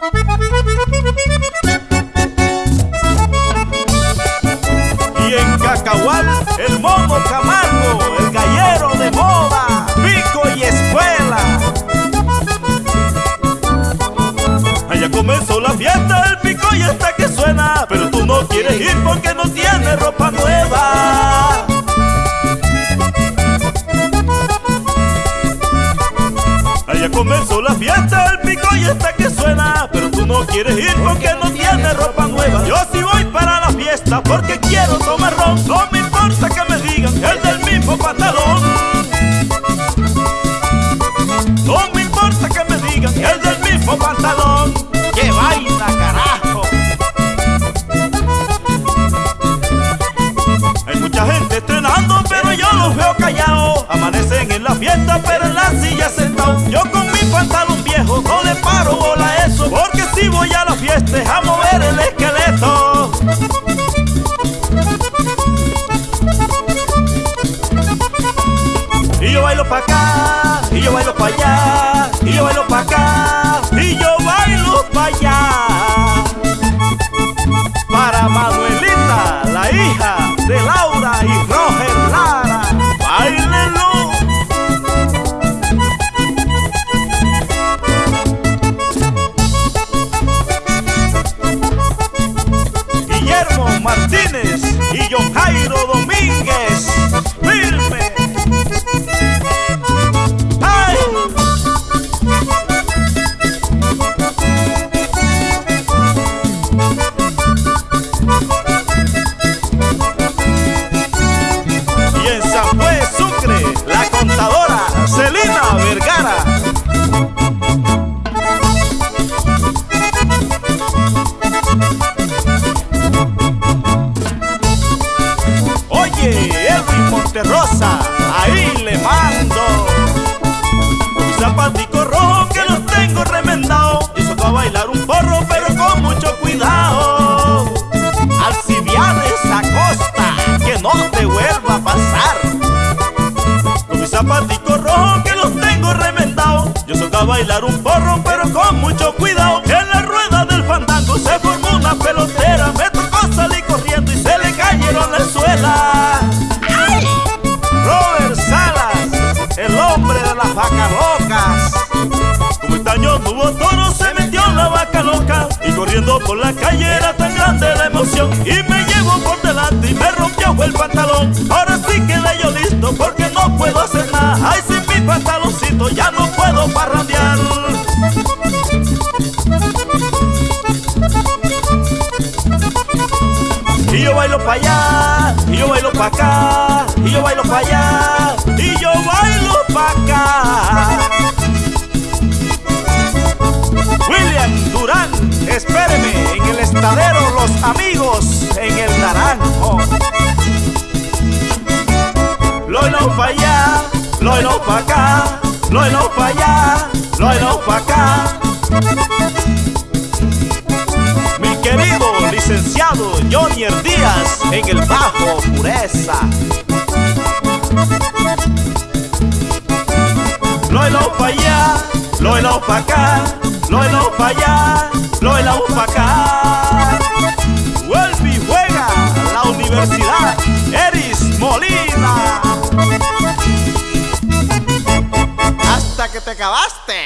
Y en Cacahual, el mono Camargo, el gallero de moda, pico y escuela. Allá comenzó la fiesta, el pico y está que suena, pero tú no quieres ir porque no tienes ropa nueva. Pero tú no quieres ir porque no tienes ropa nueva. Yo sí voy para la fiesta porque quiero tomar ron, no me importa que me digan el del mismo pantalón. No me importa que me digan el del mismo pantalón. ¡Qué vaina, carajo! Hay mucha gente estrenando, pero yo los veo callados. Amanecen en la fiesta, pero en la silla sentados. Yo con mi pantalón viejo no le paro bola a la fiesta es a mover el esqueleto. Y yo bailo pa' acá, y yo bailo pa' allá, y yo bailo pa' acá, yo. Monterrosa, ahí le mando. Mis zapaticos rojos que los tengo remendados. Y va a bailar un porro, pero con mucho cuidado. Alcibiades Acosta, que no te vuelva a pasar. Con mis zapaticos que los tengo remendados. Yo soy a bailar un porro, pero con mucho cuidado. Hubo toro, se metió la vaca loca. Y corriendo por la calle era tan grande la emoción. Y me llevó por delante y me rompió el pantalón. Ahora sí quedé yo listo porque no puedo hacer nada. Ay, sin mi pantaloncito ya no puedo parrandear. Y yo bailo pa' allá, y yo bailo pa' acá, y yo bailo pa' allá, espéreme en el estadero Los Amigos, en el Naranjo. Lo bailo pa' allá, lo bailo pa' acá, lo bailo pa' allá, lo bailo pa' acá. Mi querido licenciado Johnny Díaz en el bajo pureza. Lo bailo pa' allá, lo bailo pa' acá, lo bailo pa' allá, lo bailo pa' acá. Vuelve y juega la Universidad Eris Molina. Hasta que te acabaste.